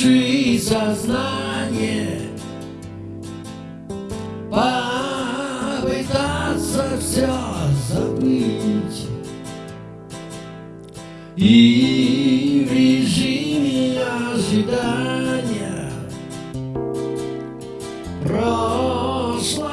души сознание Попытаться все забыть. И в режиме ожидания Прошлое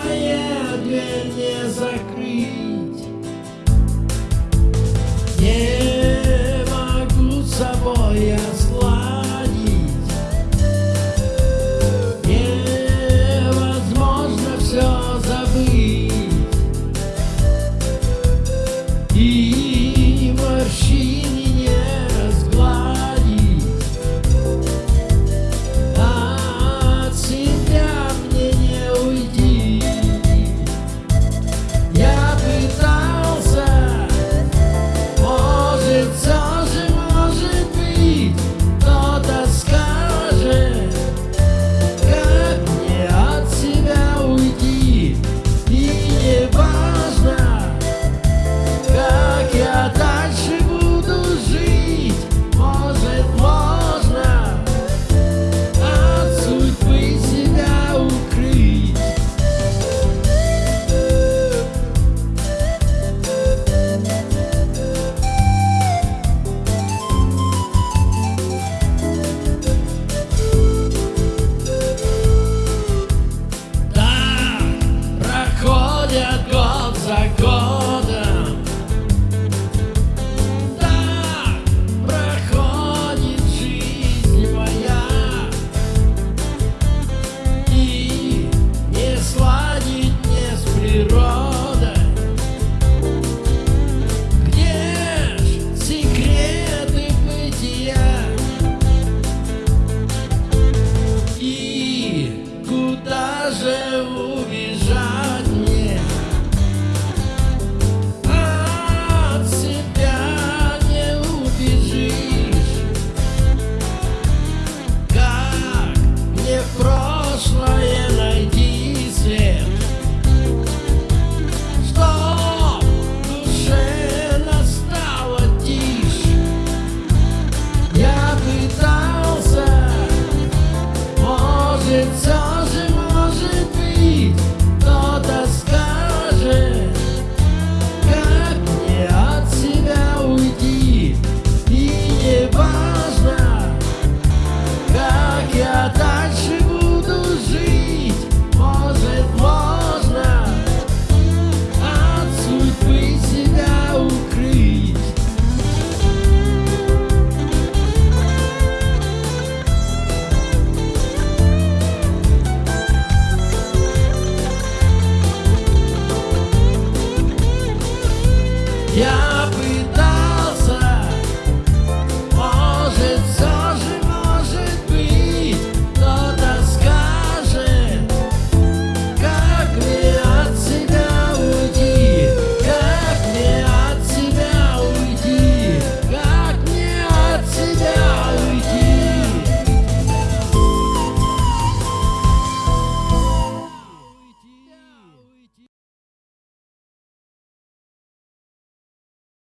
fazer o.